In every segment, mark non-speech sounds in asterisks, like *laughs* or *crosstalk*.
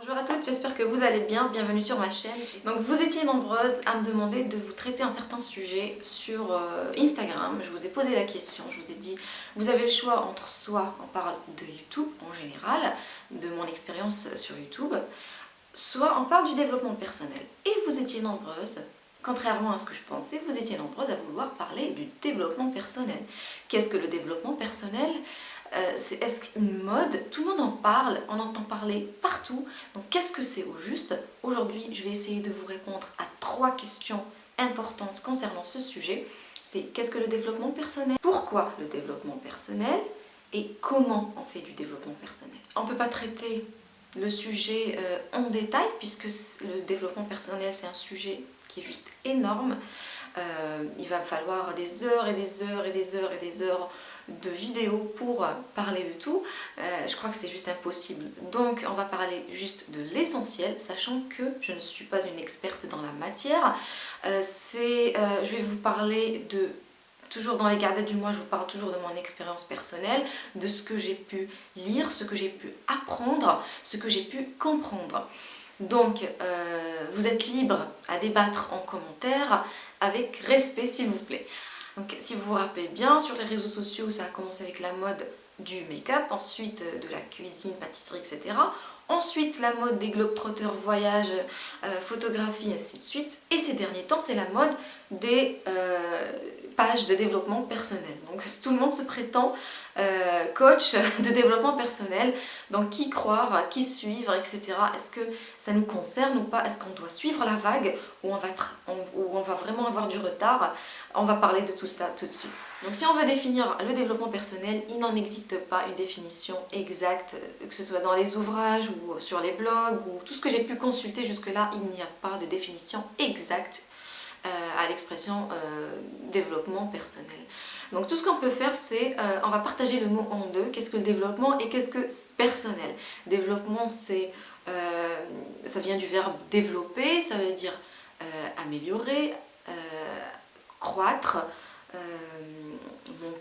Bonjour à toutes, j'espère que vous allez bien, bienvenue sur ma chaîne. Donc vous étiez nombreuses à me demander de vous traiter un certain sujet sur euh, Instagram. Je vous ai posé la question, je vous ai dit, vous avez le choix entre soit on parle de YouTube en général, de mon expérience sur YouTube, soit on parle du développement personnel. Et vous étiez nombreuses Contrairement à ce que je pensais, vous étiez nombreuses à vouloir parler du développement personnel. Qu'est-ce que le développement personnel? Euh, Est-ce une mode Tout le monde en parle, on entend parler partout. Donc qu'est-ce que c'est au juste? Aujourd'hui, je vais essayer de vous répondre à trois questions importantes concernant ce sujet. C'est qu'est-ce que le développement personnel? Pourquoi le développement personnel? Et comment on fait du développement personnel? On ne peut pas traiter le sujet euh, en détail puisque le développement personnel c'est un sujet qui est juste énorme. Euh, il va falloir des heures et des heures et des heures et des heures de vidéos pour parler de tout. Euh, je crois que c'est juste impossible. Donc on va parler juste de l'essentiel, sachant que je ne suis pas une experte dans la matière. Euh, je vais vous parler de toujours dans les gardettes du mois, je vous parle toujours de mon expérience personnelle, de ce que j'ai pu lire, ce que j'ai pu apprendre, ce que j'ai pu comprendre. Donc, euh, vous êtes libre à débattre en commentaire avec respect s'il vous plaît. Donc, si vous vous rappelez bien, sur les réseaux sociaux, ça a commencé avec la mode du make-up, ensuite euh, de la cuisine, pâtisserie, etc. Ensuite, la mode des globetrotters, voyages, euh, photographie, ainsi de suite. Et ces derniers temps, c'est la mode des pages de développement personnel. Donc *laughs* tout le monde se prétend euh, coach *laughs* de développement personnel. Donc qui croire, qui suivre, etc. Est-ce que ça nous concerne ou pas? Est-ce qu'on doit suivre la vague ou on, va on va vraiment avoir du retard? On va parler de tout ça tout de suite. Donc si on veut définir le développement personnel, il n'en existe pas une définition exacte, que ce soit dans les ouvrages ou sur les blogs ou tout ce que j'ai pu consulter jusque-là, il n'y a pas de définition exacte euh, à l'expression euh, développement personnel. Donc tout ce qu'on peut faire, c'est, euh, on va partager le mot en deux, qu'est-ce que le développement et qu'est-ce que personnel? Développement, c'est, ça vient du verbe développer, ça veut dire améliorer, croître,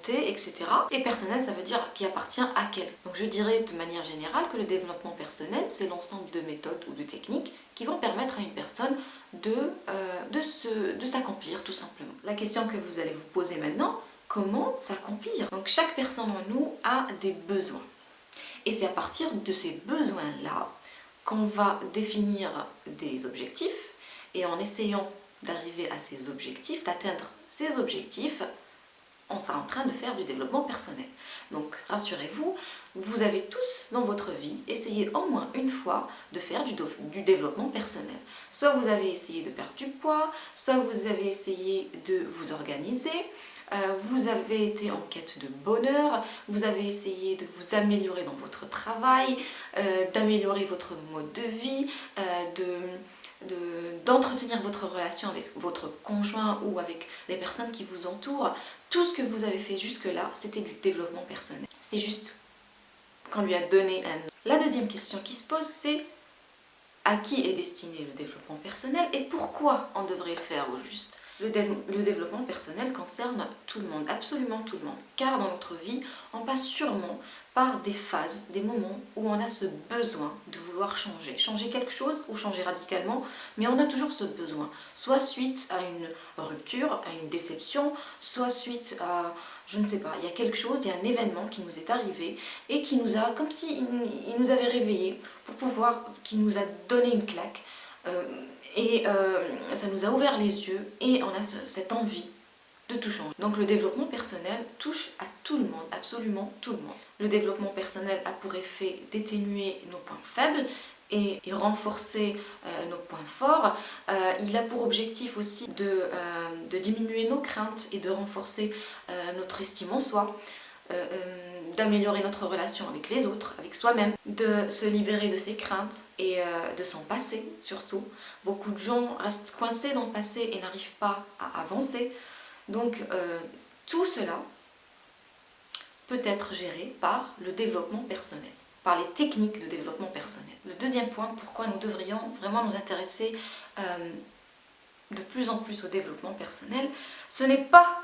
etc. Et personnel, ça veut dire qui appartient à quel. Donc je dirais de manière générale que le développement personnel, c'est l'ensemble de méthodes ou de techniques qui vont permettre à une personne de, euh, de s'accomplir tout simplement. La question que vous allez vous poser maintenant, comment s'accomplir? Donc chaque personne en nous a des besoins. Et c'est à partir de ces besoins-là qu'on va définir des objectifs et en essayant d'arriver à ces objectifs, d'atteindre ces objectifs, on sera en train de faire du développement personnel. Donc rassurez-vous, vous avez tous dans votre vie essayé au moins une fois de faire du, développement personnel. Soit vous avez essayé de perdre du poids, soit vous avez essayé de vous organiser, euh, vous avez été en quête de bonheur, vous avez essayé de vous améliorer dans votre travail, euh, d'améliorer votre mode de vie, euh, de d'entretenir votre relation avec votre conjoint ou avec les personnes qui vous entourent, tout ce que vous avez fait jusque-là, c'était du développement personnel. C'est juste qu'on lui a donné un... La deuxième question qui se pose, c'est à qui est destiné le développement personnel et pourquoi on devrait le faire au juste? Le, développement personnel concerne tout le monde, absolument tout le monde, car dans notre vie, on passe sûrement par des phases, des moments où on a ce besoin de vouloir changer. Changer quelque chose ou changer radicalement, mais on a toujours ce besoin. Soit suite à une rupture, à une déception, soit suite à, je ne sais pas, il y a quelque chose, il y a un événement qui nous est arrivé et qui nous a, comme s'il il nous avait réveillé pour pouvoir, qui nous a donné une claque. Euh, et euh, ça nous a ouvert les yeux et on a cette envie de tout changer. Donc le développement personnel touche à tout le monde, absolument tout le monde. Le développement personnel a pour effet d'atténuer nos points faibles et, renforcer euh, nos points forts. Euh, il a pour objectif aussi de, diminuer nos craintes et de renforcer notre estime en soi. D'améliorer notre relation avec les autres, avec soi-même, de se libérer de ses craintes et de son passé surtout. Beaucoup de gens restent coincés dans le passé et n'arrivent pas à avancer. Donc tout cela peut être géré par le développement personnel, par les techniques de développement personnel. Le deuxième point, pourquoi nous devrions vraiment nous intéresser euh, de plus en plus au développement personnel, ce n'est pas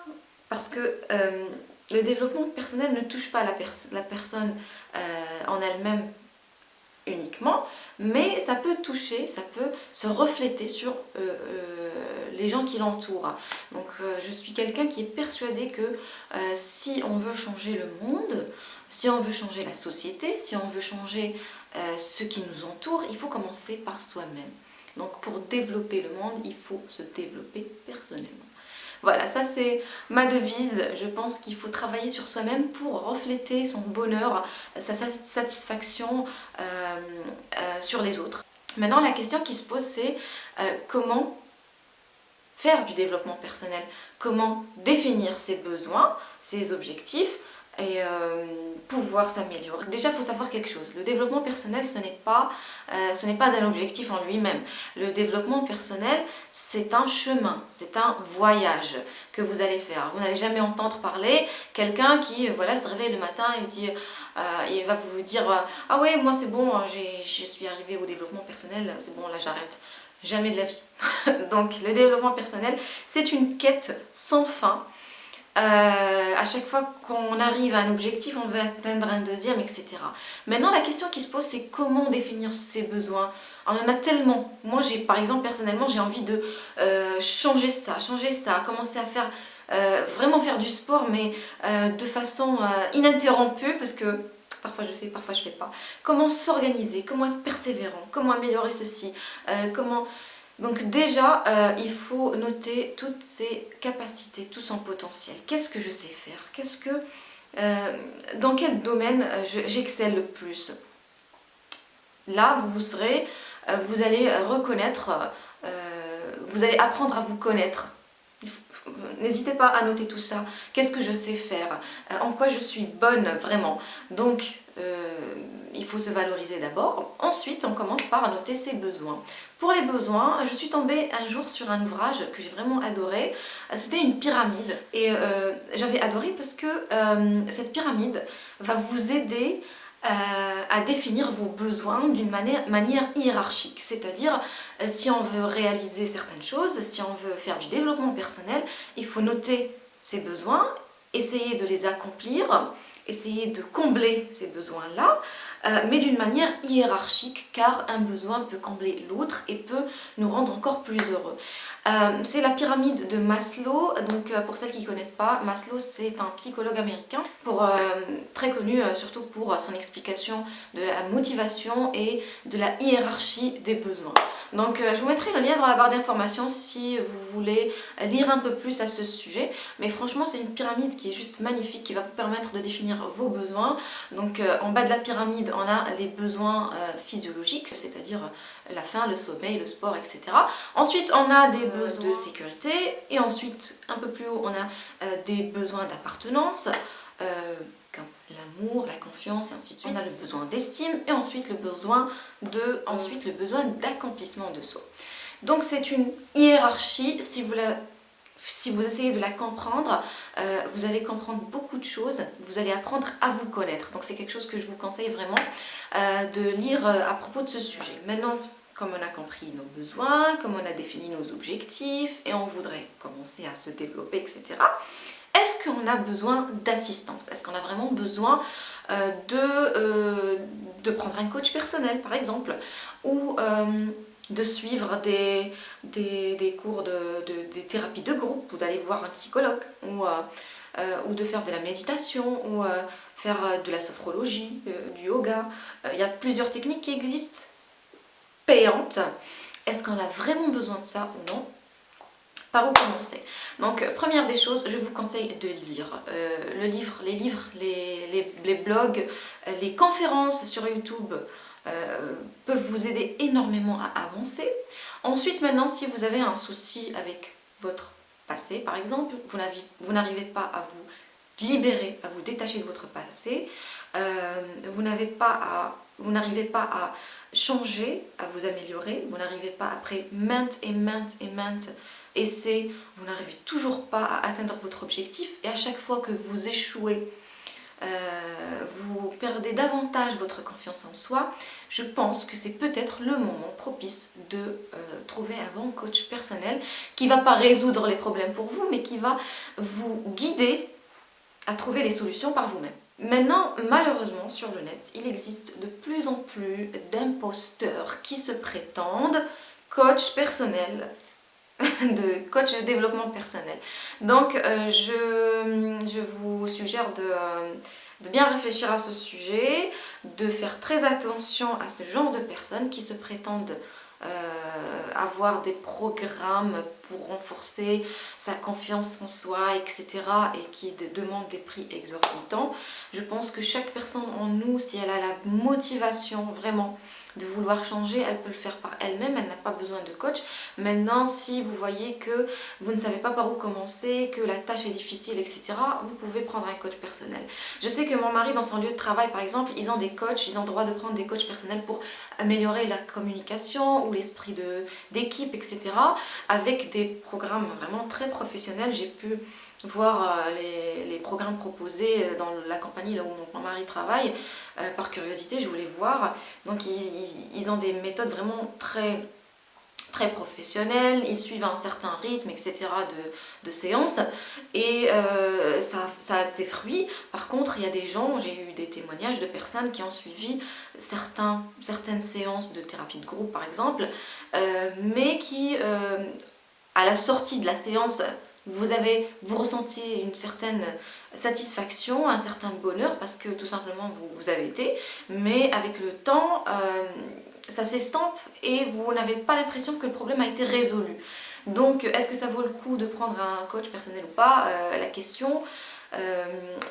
parce que euh, le développement personnel ne touche pas la, personne euh, en elle-même uniquement, mais ça peut toucher, ça peut se refléter sur les gens qui l'entourent. Donc je suis quelqu'un qui est persuadé que si on veut changer le monde, si on veut changer la société, si on veut changer ce qui nous entoure, il faut commencer par soi-même. Donc pour développer le monde, il faut se développer personnellement. Voilà, ça c'est ma devise. Je pense qu'il faut travailler sur soi-même pour refléter son bonheur, sa satisfaction euh, euh, sur les autres. Maintenant, la question qui se pose, c'est euh, comment faire du développement personnel? Comment définir ses besoins, ses objectifs et euh, pouvoir s'améliorer. Déjà, il faut savoir quelque chose. Le développement personnel, ce n'est pas, euh, pas un objectif en lui-même. Le développement personnel, c'est un chemin, c'est un voyage que vous allez faire. Vous n'allez jamais entendre parler quelqu'un qui voilà, se réveille le matin et euh, va vous dire « Ah ouais, moi c'est bon, je suis arrivé au développement personnel, c'est bon, là j'arrête. » Jamais de la vie. *laughs* Donc le développement personnel, c'est une quête sans fin euh, à chaque fois qu'on arrive à un objectif, on veut atteindre un deuxième, etc. Maintenant, la question qui se pose, c'est comment définir ses besoins On en a tellement. Moi, j'ai, par exemple, personnellement, j'ai envie de euh, changer ça, changer ça, commencer à faire, euh, vraiment faire du sport, mais de façon ininterrompue, parce que parfois je fais, parfois je fais pas. Comment s'organiser, comment être persévérant, comment améliorer ceci, comment donc déjà, euh, il faut noter toutes ses capacités, tout son potentiel. Qu'est-ce que je sais faire? Qu'est-ce que, euh, Dans quel domaine euh, j'excelle le plus? Là, vous serez, vous allez reconnaître, vous allez apprendre à vous connaître. N'hésitez pas à noter tout ça. Qu'est-ce que je sais faire? En quoi je suis bonne vraiment? Donc, il faut se valoriser d'abord. Ensuite, on commence par noter ses besoins. Pour les besoins, je suis tombée un jour sur un ouvrage que j'ai vraiment adoré. C'était une pyramide. Et euh, j'avais adoré parce que euh, cette pyramide va vous aider euh, à définir vos besoins d'une manière, hiérarchique. C'est-à-dire, si on veut réaliser certaines choses, si on veut faire du développement personnel, il faut noter ses besoins, essayer de les accomplir, essayer de combler ces besoins-là, euh, mais d'une manière hiérarchique, car un besoin peut combler l'autre et peut nous rendre encore plus heureux. Euh, c'est la pyramide de Maslow, donc euh, pour celles qui ne connaissent pas, Maslow c'est un psychologue américain, très connu surtout pour son explication de la motivation et de la hiérarchie des besoins. Donc je vous mettrai le lien dans la barre d'informations si vous voulez lire un peu plus à ce sujet, mais franchement c'est une pyramide qui est juste magnifique, qui va vous permettre de définir vos besoins. Donc en bas de la pyramide, on a les besoins physiologiques, c'est-à-dire la faim, le sommeil, le sport, etc. Ensuite, on a des besoins de sécurité et ensuite, un peu plus haut, on a euh, des besoins d'appartenance, euh, comme l'amour, la confiance, et ainsi de suite. On a le besoin d'estime et ensuite le besoin de, ensuite le besoin d'accomplissement de soi. Donc c'est une hiérarchie, si vous la si vous essayez de la comprendre, euh, vous allez comprendre beaucoup de choses, vous allez apprendre à vous connaître. Donc c'est quelque chose que je vous conseille vraiment euh, de lire euh, à propos de ce sujet. Maintenant, comme on a compris nos besoins, comme on a défini nos objectifs et on voudrait commencer à se développer, etc. Est-ce qu'on a besoin d'assistance? Est-ce qu'on a vraiment besoin de, de prendre un coach personnel par exemple? Ou de suivre des, cours de, des thérapies de groupe ou d'aller voir un psychologue ou, euh, euh, de faire de la méditation ou euh, faire de la sophrologie, du yoga? Il y a plusieurs techniques qui existent, payantes. Est-ce qu'on a vraiment besoin de ça ou non? Par où commencer Donc, première des choses, je vous conseille de lire. le livre, les livres, les, les, blogs, les conférences sur YouTube, euh, peuvent vous aider énormément à avancer. Ensuite, maintenant, si vous avez un souci avec votre passé, par exemple, vous n'arrivez pas à vous libérer, à vous détacher de votre passé, euh, vous n'arrivez pas, à, pas à changer, à vous améliorer, vous n'arrivez pas après maintes et maintes et maintes essais, vous n'arrivez toujours pas à atteindre votre objectif et à chaque fois que vous échouez euh, vous perdez davantage votre confiance en soi, je pense que c'est peut-être le moment propice de euh, trouver un bon coach personnel qui ne va pas résoudre les problèmes pour vous, mais qui va vous guider à trouver les solutions par vous-même. Maintenant, malheureusement, sur le net, il existe de plus en plus d'imposteurs qui se prétendent coach personnel, *laughs* de coach de développement personnel. Donc, euh, je, vous suggère de, euh, de, bien réfléchir à ce sujet, de faire très attention à ce genre de personnes qui se prétendent euh, avoir des programmes pour renforcer sa confiance en soi, etc. et qui demandent des prix exorbitants. Je pense que chaque personne en nous, si elle a la motivation vraiment de vouloir changer, elle peut le faire par elle-même, elle n'a pas besoin de coach. Maintenant, si vous voyez que vous ne savez pas par où commencer, que la tâche est difficile, etc., vous pouvez prendre un coach personnel. Je sais que mon mari, dans son lieu de travail, par exemple, ils ont des coachs, ils ont le droit de prendre des coachs personnels pour améliorer la communication ou l'esprit d'équipe, etc., avec des programmes vraiment très professionnels. J'ai pu voir euh, les, programmes proposés dans la compagnie là où mon mari travaille. Euh, par curiosité, je voulais voir. Donc ils, ont des méthodes vraiment très très professionnelles, ils suivent un certain rythme, etc. de, de séances et euh, ça, ça, a ses fruits. Par contre, il y a des gens, j'ai eu des témoignages de personnes qui ont suivi certains, certaines séances de thérapie de groupe par exemple, mais qui, à la sortie de la séance, vous, avez, vous ressentiez une certaine satisfaction, un certain bonheur parce que tout simplement vous, vous avez été, mais avec le temps, euh, ça s'estompe et vous n'avez pas l'impression que le problème a été résolu. Donc, est-ce que ça vaut le coup de prendre un coach personnel ou pas? Euh, La question, euh,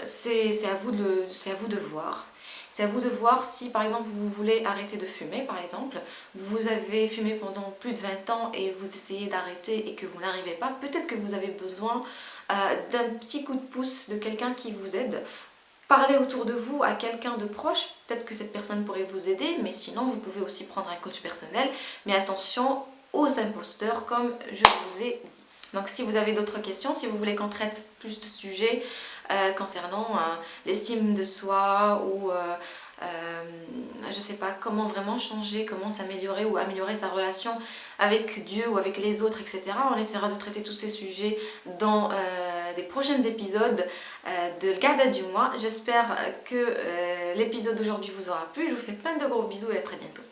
c'est à vous de voir. C'est à vous de voir si par exemple vous voulez arrêter de fumer par exemple, vous avez fumé pendant plus de 20 ans et vous essayez d'arrêter et que vous n'arrivez pas, peut-être que vous avez besoin euh, d'un petit coup de pouce de quelqu'un qui vous aide. Parlez autour de vous à quelqu'un de proche, peut-être que cette personne pourrait vous aider, mais sinon vous pouvez aussi prendre un coach personnel, mais attention aux imposteurs comme je vous ai dit. Donc si vous avez d'autres questions, si vous voulez qu'on traite plus de sujets euh, concernant euh, l'estime de soi ou euh, je sais pas comment vraiment changer, comment s'améliorer ou améliorer sa relation avec Dieu ou avec les autres, etc. On essaiera de traiter tous ces sujets dans des prochains épisodes de Garda du mois. J'espère que l'épisode d'aujourd'hui vous aura plu. Je vous fais plein de gros bisous et à très bientôt.